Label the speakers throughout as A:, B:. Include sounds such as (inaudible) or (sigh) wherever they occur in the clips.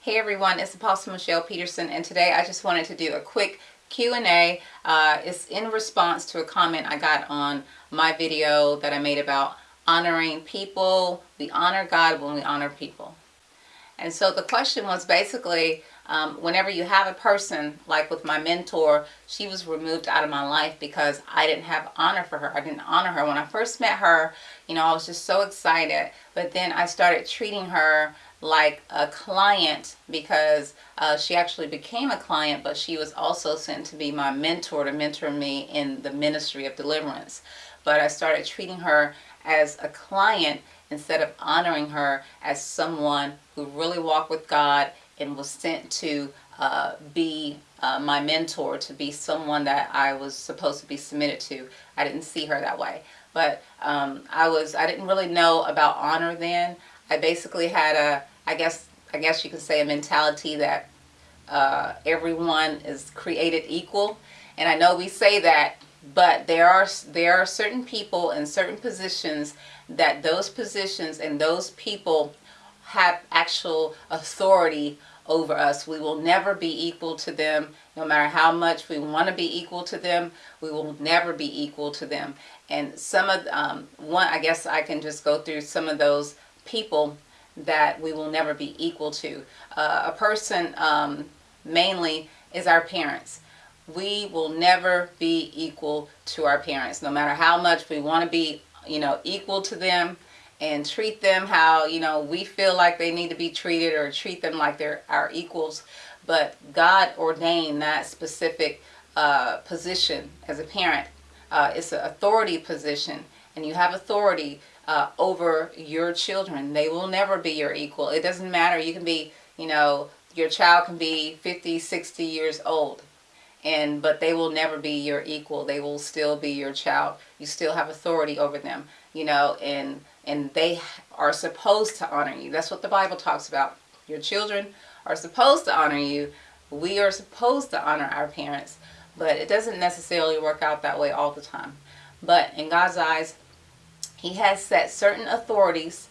A: Hey everyone, it's Apostle Michelle Peterson and today I just wanted to do a quick Q&A. Uh, it's in response to a comment I got on my video that I made about honoring people. We honor God when we honor people. And so the question was basically, um, whenever you have a person, like with my mentor, she was removed out of my life because I didn't have honor for her. I didn't honor her. When I first met her, you know, I was just so excited. But then I started treating her like a client because uh, she actually became a client, but she was also sent to be my mentor to mentor me in the ministry of deliverance. But I started treating her as a client instead of honoring her as someone who really walked with God and was sent to uh, be uh, my mentor, to be someone that I was supposed to be submitted to. I didn't see her that way. But um, I was, I didn't really know about honor then. I basically had a, I guess, I guess you could say a mentality that uh, everyone is created equal. And I know we say that, but there are, there are certain people in certain positions that those positions and those people have actual authority over us. We will never be equal to them. No matter how much we want to be equal to them, we will never be equal to them. And some of, um, one, I guess I can just go through some of those people that we will never be equal to. Uh, a person um, mainly is our parents. We will never be equal to our parents, no matter how much we want to be, you know, equal to them and treat them how, you know, we feel like they need to be treated or treat them like they're our equals. But God ordained that specific uh, position as a parent. Uh, it's an authority position and you have authority uh, over your children. They will never be your equal. It doesn't matter. You can be, you know, your child can be 50, 60 years old and but they will never be your equal they will still be your child you still have authority over them you know and and they are supposed to honor you that's what the bible talks about your children are supposed to honor you we are supposed to honor our parents but it doesn't necessarily work out that way all the time but in god's eyes he has set certain authorities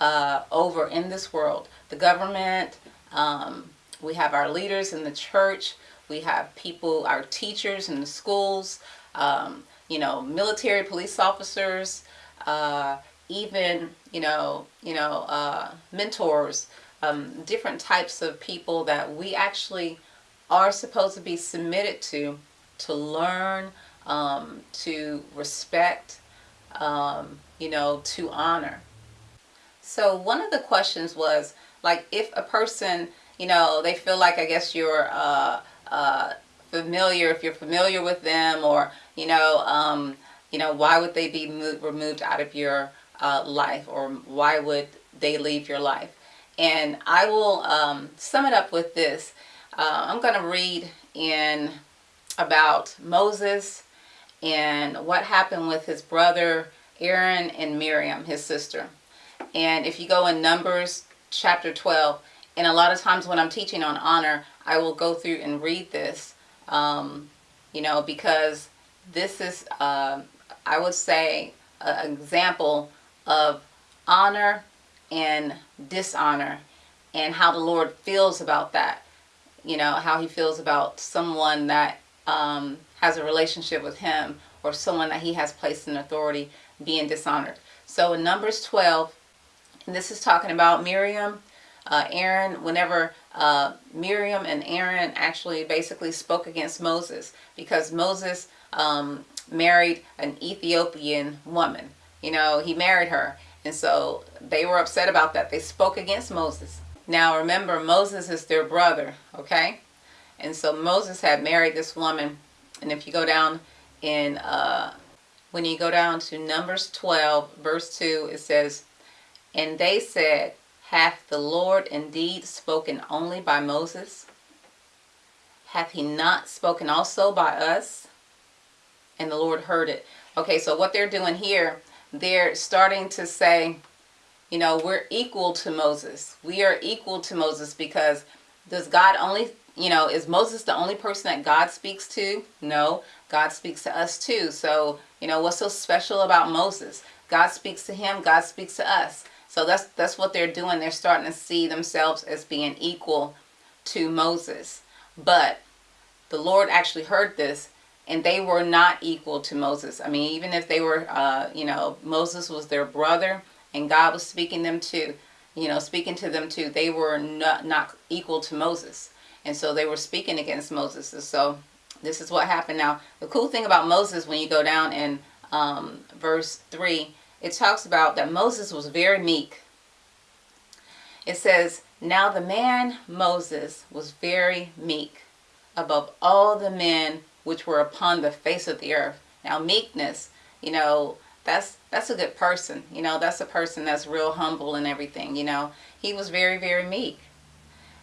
A: uh, over in this world. The government um, we have our leaders in the church we have people, our teachers in the schools, um, you know, military police officers, uh, even, you know, you know, uh, mentors, um, different types of people that we actually are supposed to be submitted to, to learn, um, to respect, um, you know, to honor. So one of the questions was, like, if a person, you know, they feel like, I guess you're, uh, uh, familiar, if you're familiar with them or, you know, um, you know, why would they be moved, removed out of your uh, life or why would they leave your life? And I will um, sum it up with this. Uh, I'm going to read in about Moses and what happened with his brother Aaron and Miriam, his sister. And if you go in Numbers chapter 12, and a lot of times when I'm teaching on honor, I will go through and read this, um, you know, because this is, uh, I would say, an example of honor and dishonor and how the Lord feels about that. You know, how he feels about someone that um, has a relationship with him or someone that he has placed in authority being dishonored. So in Numbers 12, and this is talking about Miriam uh, Aaron, whenever uh, Miriam and Aaron actually basically spoke against Moses because Moses um, married an Ethiopian woman. You know, he married her. And so they were upset about that. They spoke against Moses. Now remember, Moses is their brother, okay? And so Moses had married this woman. And if you go down in, uh, when you go down to Numbers 12, verse 2, it says, And they said, Hath the Lord indeed spoken only by Moses? Hath he not spoken also by us? And the Lord heard it. Okay, so what they're doing here, they're starting to say, you know, we're equal to Moses. We are equal to Moses because does God only, you know, is Moses the only person that God speaks to? No, God speaks to us too. So, you know, what's so special about Moses? God speaks to him, God speaks to us. So that's that's what they're doing. They're starting to see themselves as being equal to Moses. But the Lord actually heard this and they were not equal to Moses. I mean, even if they were, uh, you know, Moses was their brother and God was speaking them to, you know, speaking to them too, they were not, not equal to Moses. And so they were speaking against Moses. So this is what happened. Now, the cool thing about Moses, when you go down in um, verse 3, it talks about that Moses was very meek. It says, Now the man Moses was very meek above all the men which were upon the face of the earth. Now meekness, you know, that's that's a good person. You know, that's a person that's real humble and everything, you know. He was very, very meek.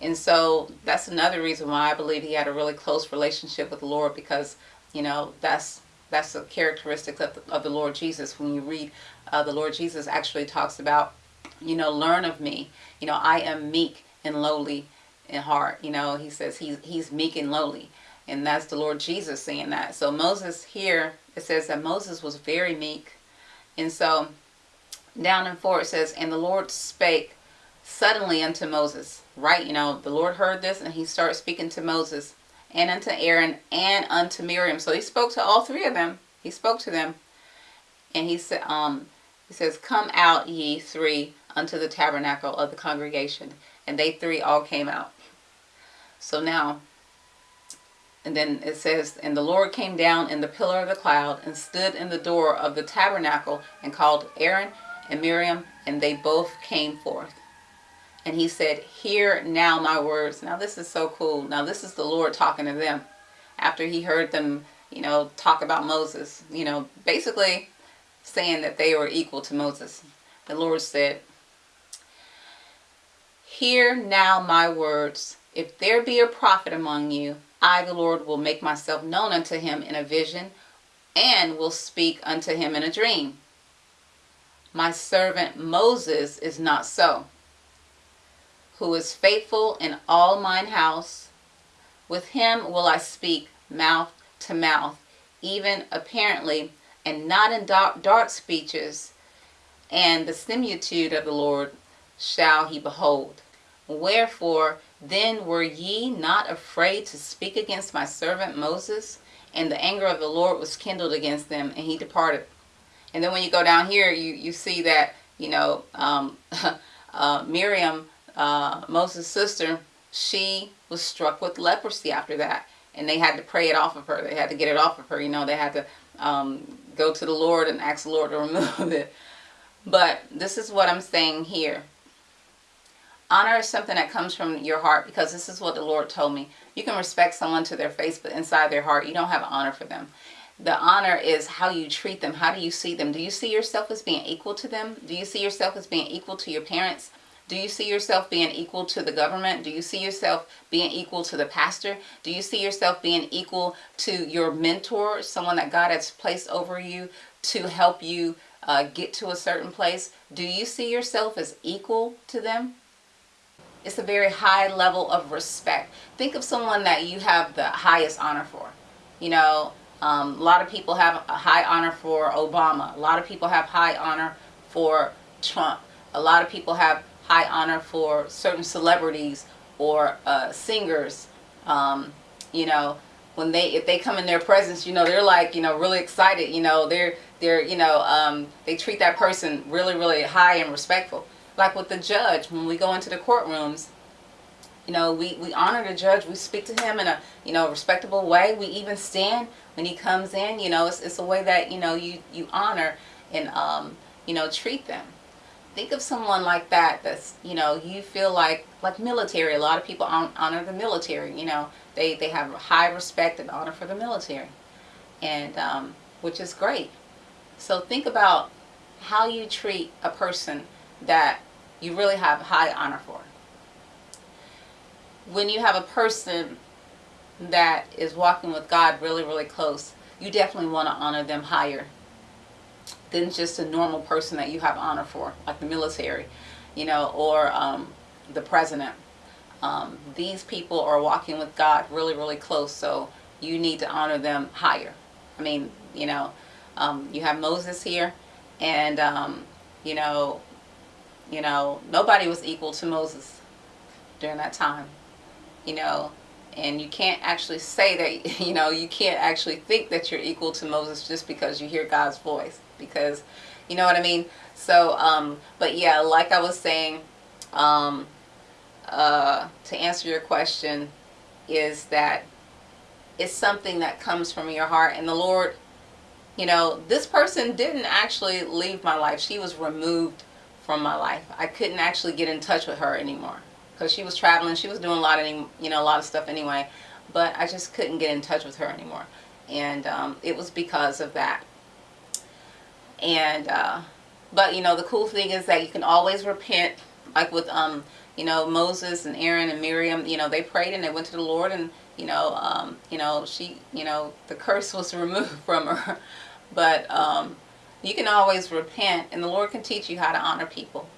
A: And so that's another reason why I believe he had a really close relationship with the Lord because, you know, that's that's a characteristic of the, of the Lord Jesus. When you read uh, the Lord Jesus actually talks about, you know, learn of me. You know, I am meek and lowly in heart. You know, he says he's, he's meek and lowly. And that's the Lord Jesus saying that. So Moses here, it says that Moses was very meek. And so down in 4 it says, And the Lord spake suddenly unto Moses. Right, you know, the Lord heard this and he started speaking to Moses and unto Aaron and unto Miriam. So he spoke to all three of them. He spoke to them. And he said, um, he says, Come out ye three unto the tabernacle of the congregation. And they three all came out. So now, and then it says, And the Lord came down in the pillar of the cloud and stood in the door of the tabernacle and called Aaron and Miriam, and they both came forth. And he said, Hear now my words. Now this is so cool. Now this is the Lord talking to them after he heard them, you know, talk about Moses. You know, basically saying that they were equal to Moses. The Lord said, Hear now my words. If there be a prophet among you, I, the Lord, will make myself known unto him in a vision and will speak unto him in a dream. My servant Moses is not so, who is faithful in all mine house. With him will I speak mouth to mouth, even apparently, and not in dark, speeches. And the similitude of the Lord shall he behold. Wherefore then were ye not afraid to speak against my servant Moses? And the anger of the Lord was kindled against them, and he departed. And then when you go down here, you, you see that, you know, um, (laughs) uh, Miriam, uh, Moses' sister, she was struck with leprosy after that. And they had to pray it off of her. They had to get it off of her. You know, they had to um, go to the Lord and ask the Lord to (laughs) remove it. But this is what I'm saying here. Honor is something that comes from your heart because this is what the Lord told me. You can respect someone to their face, but inside their heart, you don't have honor for them. The honor is how you treat them. How do you see them? Do you see yourself as being equal to them? Do you see yourself as being equal to your parents? Do you see yourself being equal to the government? Do you see yourself being equal to the pastor? Do you see yourself being equal to your mentor, someone that God has placed over you to help you uh, get to a certain place? Do you see yourself as equal to them? It's a very high level of respect. Think of someone that you have the highest honor for. You know, um, a lot of people have a high honor for Obama. A lot of people have high honor for Trump. A lot of people have high honor for certain celebrities or uh, singers. Um, you know, when they if they come in their presence, you know, they're like, you know, really excited. You know, they're they're you know um, they treat that person really really high and respectful like with the judge when we go into the courtrooms you know we we honor the judge we speak to him in a you know respectable way we even stand when he comes in you know it's, it's a way that you know you you honor and um you know treat them think of someone like that that's you know you feel like like military. A lot of people honor the military you know. They they have high respect and honor for the military and um which is great. So think about how you treat a person that you really have high honor for. When you have a person that is walking with God really, really close, you definitely want to honor them higher than just a normal person that you have honor for, like the military, you know, or um, the president. Um, these people are walking with God really, really close, so you need to honor them higher. I mean, you know, um, you have Moses here, and, um, you know, you know, nobody was equal to Moses during that time, you know, and you can't actually say that, (laughs) you know, you can't actually think that you're equal to Moses just because you hear God's voice because, you know what I mean? So, um, but yeah, like I was saying, um, uh, to answer your question is that it's something that comes from your heart and the Lord, you know, this person didn't actually leave my life. She was removed from my life. I couldn't actually get in touch with her anymore because she was traveling. She was doing a lot of, you know, a lot of stuff anyway, but I just couldn't get in touch with her anymore. And um, it was because of that. And, uh, but you know, the cool thing is that you can always repent, like with, um, you know, Moses and Aaron and Miriam, you know, they prayed and they went to the Lord and, you know, um, you know, she, you know, the curse was (laughs) removed from her. But um, you can always repent and the Lord can teach you how to honor people.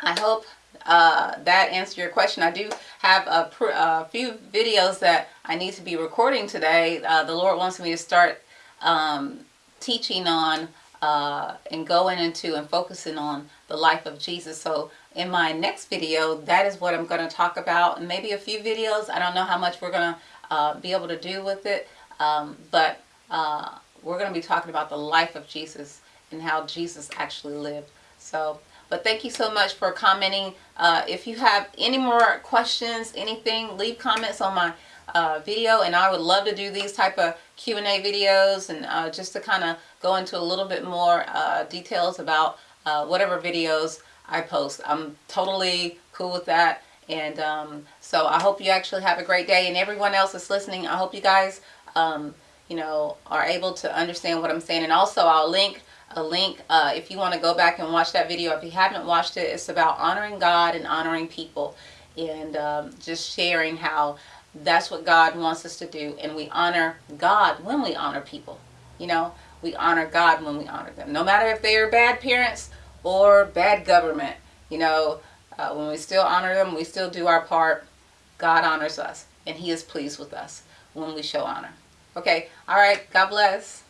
A: I hope uh, that answered your question. I do have a, a, few videos that I need to be recording today. Uh, the Lord wants me to start um, teaching on uh, and going into and focusing on the life of Jesus. So in my next video, that is what I'm going to talk about and maybe a few videos. I don't know how much we're going to uh, be able to do with it, um, but uh, we're going to be talking about the life of Jesus and how Jesus actually lived. So, but thank you so much for commenting. Uh, if you have any more questions, anything, leave comments on my uh, video and I would love to do these type of Q&A videos and uh, just to kind of go into a little bit more uh, details about uh, whatever videos I post. I'm totally cool with that and um, so I hope you actually have a great day and everyone else that's listening I hope you guys um, you know are able to understand what I'm saying and also I'll link a link uh, if you want to go back and watch that video if you haven't watched it it's about honoring God and honoring people and um, just sharing how that's what God wants us to do. And we honor God when we honor people. You know, we honor God when we honor them. No matter if they are bad parents or bad government. You know, uh, when we still honor them, we still do our part. God honors us. And he is pleased with us when we show honor. Okay. All right. God bless.